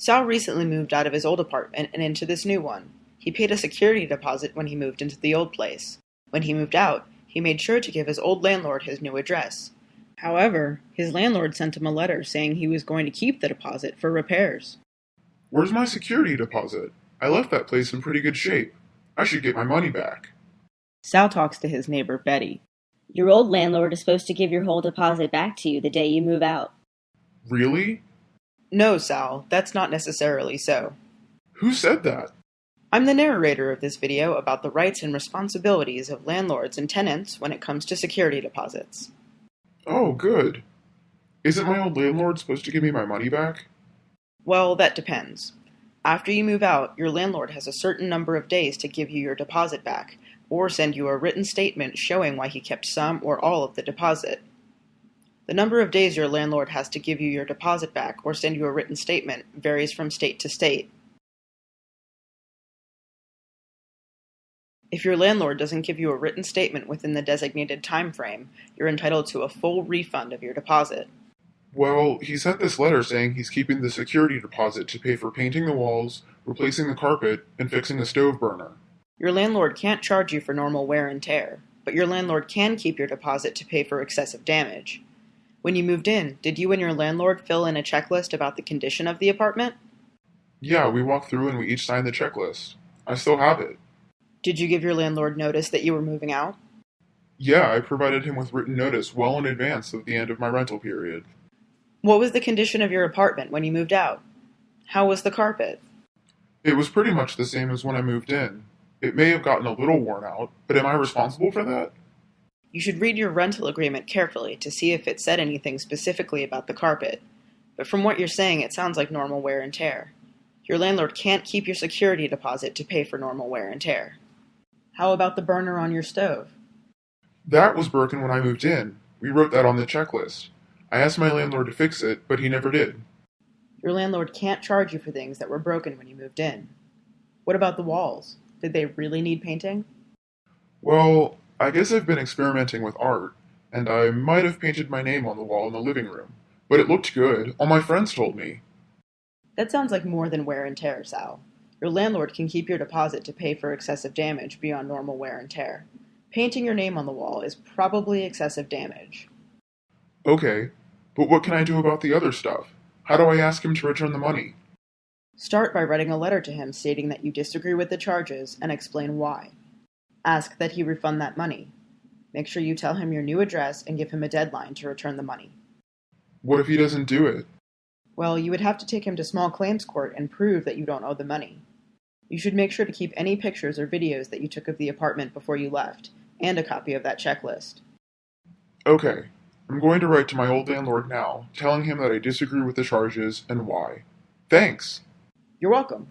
Sal recently moved out of his old apartment and into this new one. He paid a security deposit when he moved into the old place. When he moved out, he made sure to give his old landlord his new address. However, his landlord sent him a letter saying he was going to keep the deposit for repairs. Where's my security deposit? I left that place in pretty good shape. I should get my money back. Sal talks to his neighbor Betty. Your old landlord is supposed to give your whole deposit back to you the day you move out. Really? No, Sal, that's not necessarily so. Who said that? I'm the narrator of this video about the rights and responsibilities of landlords and tenants when it comes to security deposits. Oh, good. Isn't my old landlord supposed to give me my money back? Well, that depends. After you move out, your landlord has a certain number of days to give you your deposit back, or send you a written statement showing why he kept some or all of the deposit. The number of days your landlord has to give you your deposit back or send you a written statement varies from state to state. If your landlord doesn't give you a written statement within the designated time frame, you're entitled to a full refund of your deposit. Well, he sent this letter saying he's keeping the security deposit to pay for painting the walls, replacing the carpet, and fixing the stove burner. Your landlord can't charge you for normal wear and tear, but your landlord can keep your deposit to pay for excessive damage. When you moved in, did you and your landlord fill in a checklist about the condition of the apartment? Yeah, we walked through and we each signed the checklist. I still have it. Did you give your landlord notice that you were moving out? Yeah, I provided him with written notice well in advance of the end of my rental period. What was the condition of your apartment when you moved out? How was the carpet? It was pretty much the same as when I moved in. It may have gotten a little worn out, but am I responsible for that? You should read your rental agreement carefully to see if it said anything specifically about the carpet. But from what you're saying, it sounds like normal wear and tear. Your landlord can't keep your security deposit to pay for normal wear and tear. How about the burner on your stove? That was broken when I moved in. We wrote that on the checklist. I asked my landlord to fix it, but he never did. Your landlord can't charge you for things that were broken when you moved in. What about the walls? Did they really need painting? Well, I guess I've been experimenting with art, and I might have painted my name on the wall in the living room. But it looked good. All my friends told me. That sounds like more than wear and tear, Sal. Your landlord can keep your deposit to pay for excessive damage beyond normal wear and tear. Painting your name on the wall is probably excessive damage. Okay, but what can I do about the other stuff? How do I ask him to return the money? Start by writing a letter to him stating that you disagree with the charges and explain why. Ask that he refund that money. Make sure you tell him your new address and give him a deadline to return the money. What if he doesn't do it? Well, you would have to take him to small claims court and prove that you don't owe the money. You should make sure to keep any pictures or videos that you took of the apartment before you left, and a copy of that checklist. Okay, I'm going to write to my old landlord now, telling him that I disagree with the charges and why. Thanks! You're welcome.